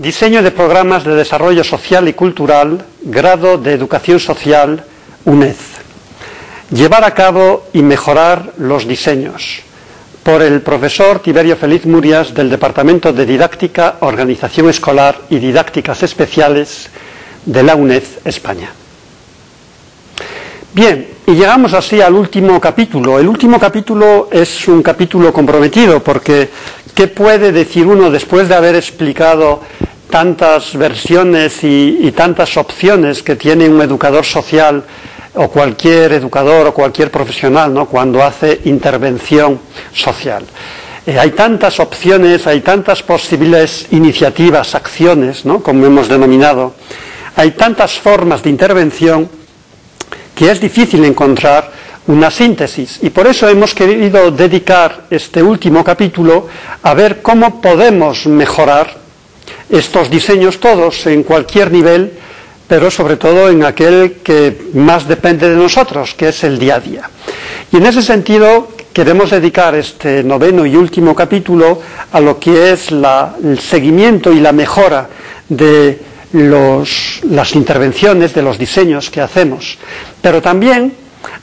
Diseño de programas de desarrollo social y cultural, grado de educación social, UNED. Llevar a cabo y mejorar los diseños. Por el profesor Tiberio Feliz Murias del Departamento de Didáctica, Organización Escolar y Didácticas Especiales de la UNED España. Bien, y llegamos así al último capítulo. El último capítulo es un capítulo comprometido porque ¿qué puede decir uno después de haber explicado tantas versiones y, tantas opciones que tiene un educador social o cualquier educador o cualquier profesional ¿no? cuando hace intervención social. Eh, hay tantas opciones, hay tantas posibles iniciativas, acciones, ¿no? como hemos denominado, hay tantas formas de intervención que es difícil encontrar una síntesis. Y por eso hemos querido dedicar este último capítulo a ver cómo podemos mejorar estos diseños todos en cualquier nivel, pero sobre todo en aquel que más depende de nosotros, que es el día a día. Y en ese sentido queremos dedicar este noveno y último capítulo a lo que es el seguimiento y la mejora de las intervenciones, de los diseños que hacemos, pero también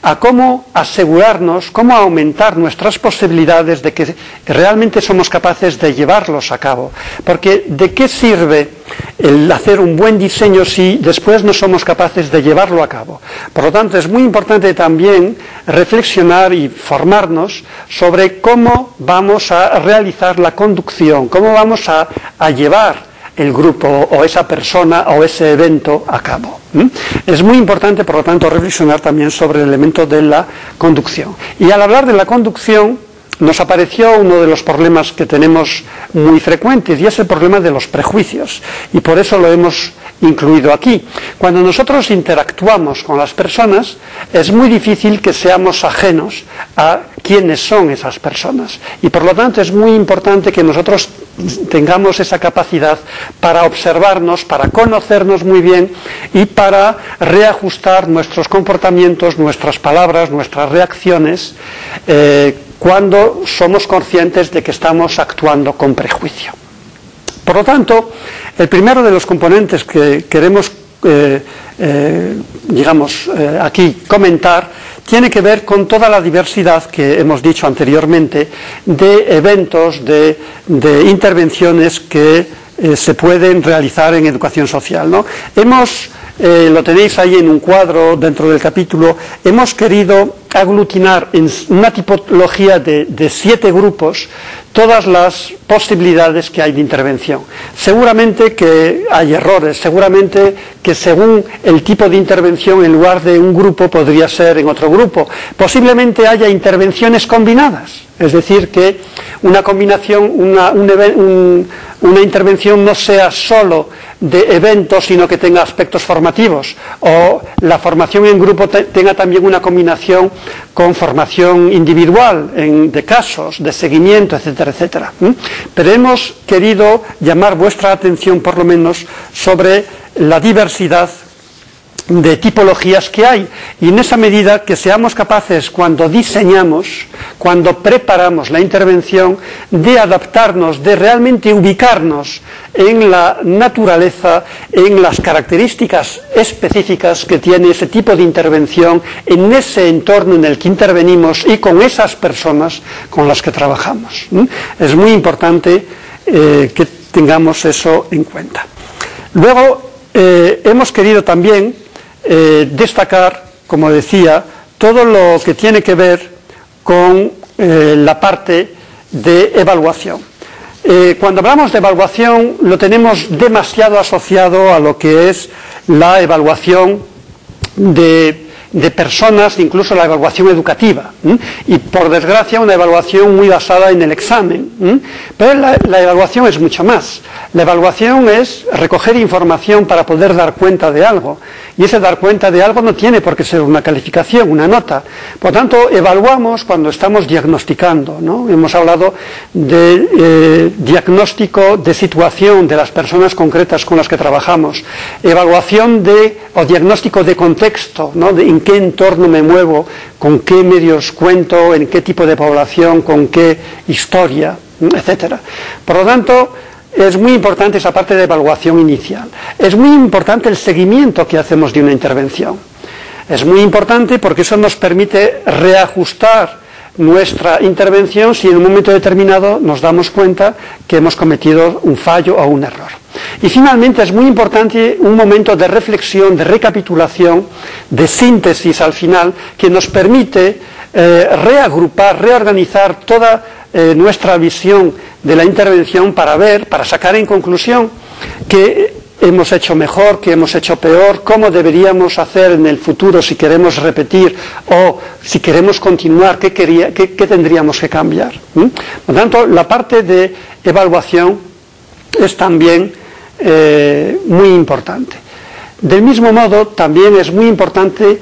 a cómo asegurarnos, cómo aumentar nuestras posibilidades de que realmente somos capaces de llevarlos a cabo. Porque ¿de qué sirve el hacer un buen diseño si después no somos capaces de llevarlo a cabo? Por lo tanto, es muy importante también reflexionar y formarnos sobre cómo vamos a realizar la conducción, cómo vamos a, llevar el grupo o esa persona o ese evento a cabo. Es muy importante, por lo tanto, reflexionar también sobre el elemento de la conducción. Y al hablar de la conducción, nos apareció uno de los problemas que tenemos muy frecuentes y es el problema de los prejuicios. Y por eso lo hemos incluido aquí. Cuando nosotros interactuamos con las personas, es muy difícil que seamos ajenos a quiénes son esas personas. Y por lo tanto es muy importante que nosotros tengamos esa capacidad para observarnos, para conocernos muy bien y para reajustar nuestros comportamientos, nuestras palabras, nuestras reacciones, eh, cuando somos conscientes de que estamos actuando con prejuicio. Por lo tanto, el primero de los componentes que queremos, eh, eh, digamos, eh, aquí comentar tiene que ver con toda la diversidad que hemos dicho anteriormente de eventos, de, intervenciones que se pueden realizar en educación social. ¿no? Hemos lo tenéis ahí en un cuadro dentro del capítulo, hemos querido aglutinar en una tipología de, siete grupos todas las posibilidades que hay de intervención. Seguramente que hay errores, seguramente que según el tipo de intervención en lugar de un grupo podría ser en otro grupo. Posiblemente haya intervenciones combinadas, es decir, que una combinación, una, una intervención no sea solo de eventos, sino que tenga aspectos formativos, o la formación en grupo tenga también una combinación con formación individual de casos, de seguimiento, etcétera, etcétera. Pero hemos querido llamar vuestra atención, por lo menos, sobre la diversidad de tipologías que hay. Y en esa medida que seamos capaces, cuando diseñamos, cuando preparamos la intervención, de adaptarnos, de realmente ubicarnos en la naturaleza, en las características específicas que tiene ese tipo de intervención, en ese entorno en el que intervenimos y con esas personas con las que trabajamos. Es muy importante eh, que tengamos eso en cuenta. Luego, eh, hemos querido también eh, destacar, como decía, todo lo que tiene que ver con eh, la parte de evaluación. Eh, cuando hablamos de evaluación lo tenemos demasiado asociado a lo que es la evaluación de de personas, incluso la evaluación educativa. Y por desgracia una evaluación muy basada en el examen. Pero la, evaluación es mucho más. La evaluación es recoger información para poder dar cuenta de algo. Y ese dar cuenta de algo no tiene por qué ser una calificación, una nota. Por tanto, evaluamos cuando estamos diagnosticando. ¿no? Hemos hablado de eh, diagnóstico de situación de las personas concretas con las que trabajamos. Evaluación de, o diagnóstico de contexto, ¿no? de en qué entorno me muevo, con qué medios cuento, en qué tipo de población, con qué historia, etcétera. Por lo tanto, es muy importante esa parte de evaluación inicial. Es muy importante el seguimiento que hacemos de una intervención. Es muy importante porque eso nos permite reajustar nuestra intervención si en un momento determinado nos damos cuenta que hemos cometido un fallo o un error. Y finalmente es muy importante un momento de reflexión, de recapitulación, de síntesis al final, que nos permite eh, reagrupar, reorganizar toda eh, nuestra visión de la intervención para ver, para sacar en conclusión que hemos hecho mejor, que hemos hecho peor, cómo deberíamos hacer en el futuro si queremos repetir o si queremos continuar, qué, tendríamos que cambiar. Por lo tanto, la parte de evaluación es también eh, muy importante. Del mismo modo, también es muy importante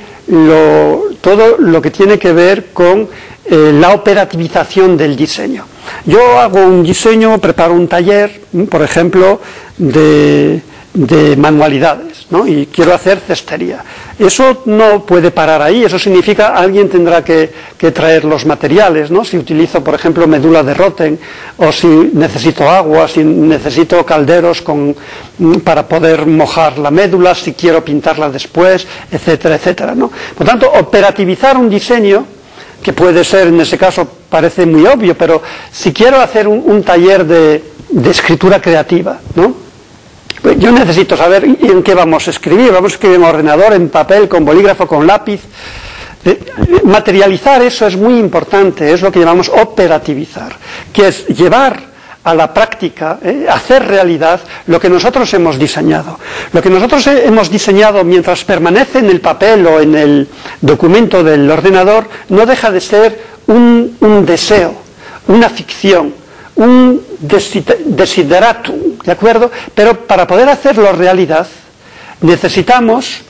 todo lo que tiene que ver con eh, la operativización del diseño. Yo hago un diseño, preparo un taller, por ejemplo, de de manualidades, ¿no? y quiero hacer cestería. Eso no puede parar ahí, eso significa alguien tendrá que, traer los materiales, ¿no? si utilizo, por ejemplo, medula de Rotten, o si necesito agua, si necesito calderos con, para poder mojar la médula, si quiero pintarla después, etcétera, etcétera. ¿no? Por tanto, operativizar un diseño, que puede ser, en ese caso, parece muy obvio, pero si quiero hacer un, taller de, de escritura creativa, ¿no? Pues yo necesito saber en qué vamos a escribir. Vamos a escribir en ordenador, en papel, con bolígrafo, con lápiz. Eh, materializar eso es muy importante, es lo que llamamos operativizar, que es llevar a la práctica, eh, hacer realidad lo que nosotros hemos diseñado. Lo que nosotros hemos diseñado mientras permanece en el papel o en el documento del ordenador no deja de ser un deseo, una ficción, un desideratum, ¿de acuerdo? Pero para poder hacerlo realidad necesitamos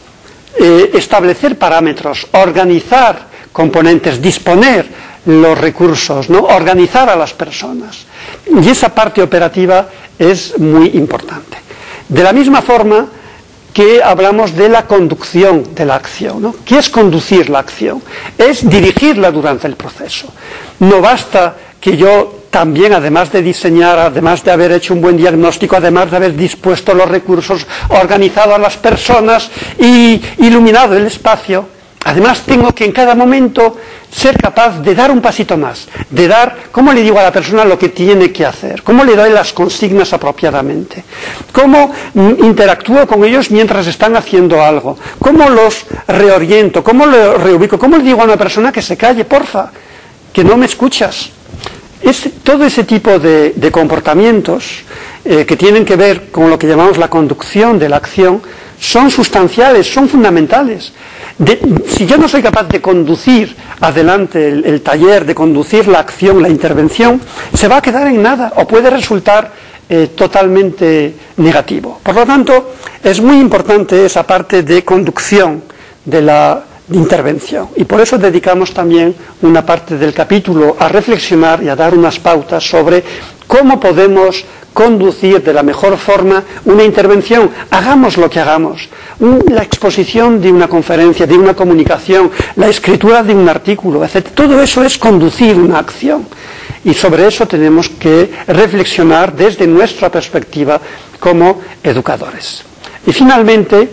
eh, establecer parámetros, organizar componentes, disponer los recursos, ¿no? organizar a las personas. Y esa parte operativa es muy importante. De la misma forma que hablamos de la conducción de la acción. ¿no? ¿Qué es conducir la acción? Es dirigirla durante el proceso. No basta que yo también, además de diseñar, además de haber hecho un buen diagnóstico, además de haber dispuesto los recursos, organizado a las personas y iluminado el espacio, además tengo que en cada momento ser capaz de dar un pasito más, de dar, ¿cómo le digo a la persona lo que tiene que hacer? ¿Cómo le doy las consignas apropiadamente? ¿Cómo interactúo con ellos mientras están haciendo algo? ¿Cómo los reoriento? ¿Cómo los reubico? ¿Cómo le digo a una persona que se calle, porfa? Que no me escuchas todo ese tipo de, comportamientos eh, que tienen que ver con lo que llamamos la conducción de la acción son sustanciales, son fundamentales. si yo no soy capaz de conducir adelante el, taller, de conducir la acción, la intervención, se va a quedar en nada o puede resultar eh, totalmente negativo. Por lo tanto, es muy importante esa parte de conducción de la intervención. Y por eso dedicamos también una parte del capítulo a reflexionar y a dar unas pautas sobre cómo podemos conducir de la mejor forma una intervención. Hagamos lo que hagamos. La exposición de una conferencia, de una comunicación, la escritura de un artículo, etc. Todo eso es conducir una acción. Y sobre eso tenemos que reflexionar desde nuestra perspectiva como educadores. Y finalmente,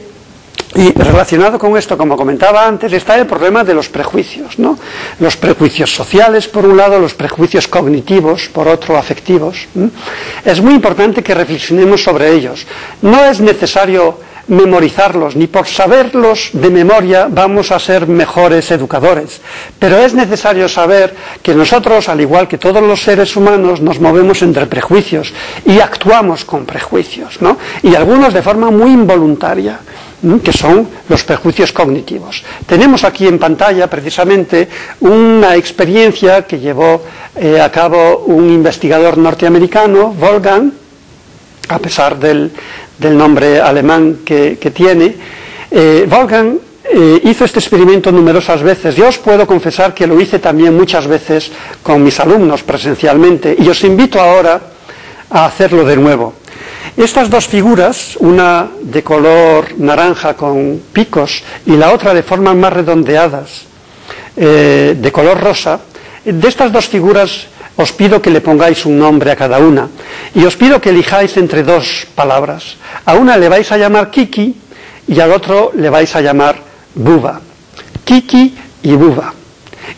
y relacionado con esto, como comentaba antes, está el problema de los prejuicios, ¿no? Los prejuicios sociales, por un lado, los prejuicios cognitivos, por otro, afectivos. Es muy importante que reflexionemos sobre ellos. No es necesario memorizarlos, ni por saberlos de memoria vamos a ser mejores educadores. Pero es necesario saber que nosotros, al igual que todos los seres humanos, nos movemos entre prejuicios y actuamos con prejuicios, ¿no? Y algunos de forma muy involuntaria que son los prejuicios cognitivos. Tenemos aquí en pantalla precisamente una experiencia que llevó eh, a cabo un investigador norteamericano, Wolfgang, a pesar del, nombre alemán que, tiene. Eh, Wolfgang eh, hizo este experimento numerosas veces. Yo os puedo confesar que lo hice también muchas veces con mis alumnos presencialmente y os invito ahora a hacerlo de nuevo. Estas dos figuras, una de color naranja con picos y la otra de formas más redondeadas, eh, de color rosa, de estas dos figuras os pido que le pongáis un nombre a cada una. Y os pido que elijáis entre dos palabras. A una le vais a llamar Kiki y al otro le vais a llamar Buba. Kiki y Buba.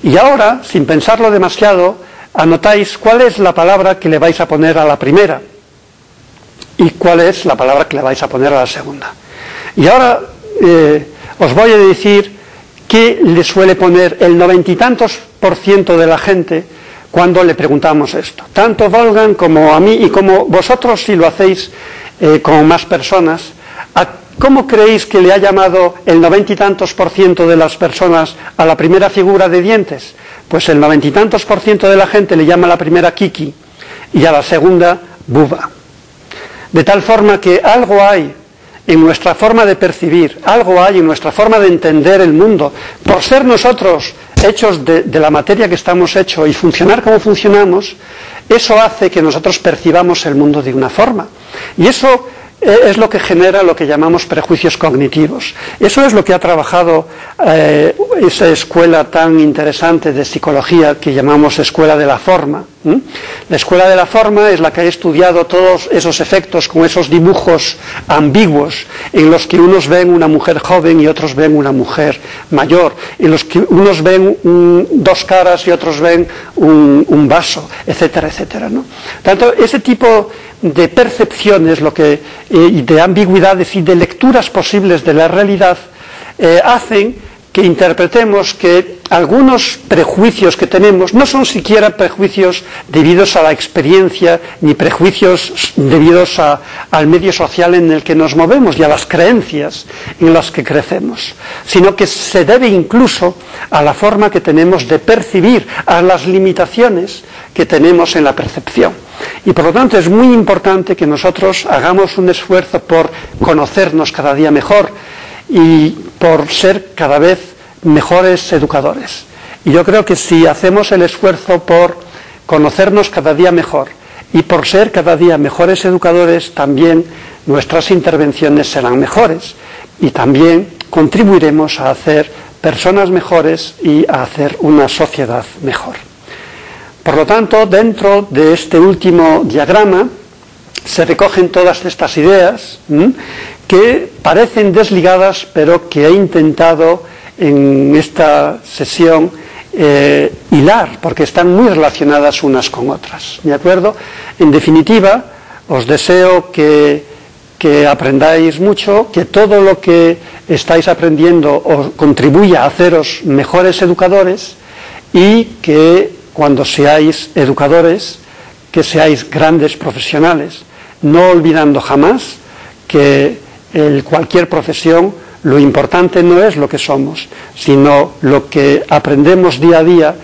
Y ahora, sin pensarlo demasiado, anotáis cuál es la palabra que le vais a poner a la primera y cuál es la palabra que le vais a poner a la segunda. Y ahora eh, os voy a decir qué le suele poner el noventa y tantos por ciento de la gente cuando le preguntamos esto. Tanto Volgan como a mí y como vosotros si lo hacéis eh, con más personas, ¿cómo creéis que le ha llamado el noventa y tantos por ciento de las personas a la primera figura de dientes? Pues el noventa y tantos por ciento de la gente le llama a la primera Kiki y a la segunda Buba. De tal forma que algo hay en nuestra forma de percibir, algo hay en nuestra forma de entender el mundo, por ser nosotros hechos de, la materia que estamos hechos y funcionar como funcionamos, eso hace que nosotros percibamos el mundo de una forma. Y eso eh, es lo que genera lo que llamamos prejuicios cognitivos. Eso es lo que ha trabajado eh, esa escuela tan interesante de psicología que llamamos escuela de la forma. La escuela de la forma es la que ha estudiado todos esos efectos con esos dibujos ambiguos en los que unos ven una mujer joven y otros ven una mujer mayor, en los que unos ven dos caras y otros ven un, vaso, etcétera, etcétera. Tanto ese tipo de percepciones lo que, y de ambigüedades y de lecturas posibles de la realidad eh, hacen que interpretemos que algunos prejuicios que tenemos no son siquiera prejuicios debidos a la experiencia ni prejuicios debidos al medio social en el que nos movemos y a las creencias en las que crecemos, sino que se debe incluso a la forma que tenemos de percibir, a las limitaciones que tenemos en la percepción. Y por lo tanto es muy importante que nosotros hagamos un esfuerzo por conocernos cada día mejor y por ser cada vez mejores educadores. Y yo creo que si hacemos el esfuerzo por conocernos cada día mejor y por ser cada día mejores educadores, también nuestras intervenciones serán mejores y también contribuiremos a hacer personas mejores y a hacer una sociedad mejor. Por lo tanto, dentro de este último diagrama se recogen todas estas ideas que parecen desligadas, pero que he intentado en esta sesión eh, hilar, porque están muy relacionadas unas con otras. ¿De acuerdo? En definitiva, os deseo que, que aprendáis mucho, que todo lo que estáis aprendiendo os contribuya a haceros mejores educadores y que cuando seáis educadores, que seáis grandes profesionales, no olvidando jamás que en cualquier profesión lo importante no es lo que somos, sino lo que aprendemos día a día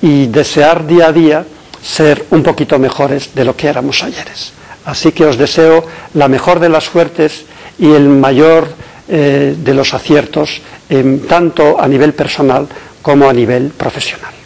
y desear día a día ser un poquito mejores de lo que éramos ayeres. Así que os deseo la mejor de las suertes y el mayor eh, de los aciertos, tanto a nivel personal como a nivel profesional.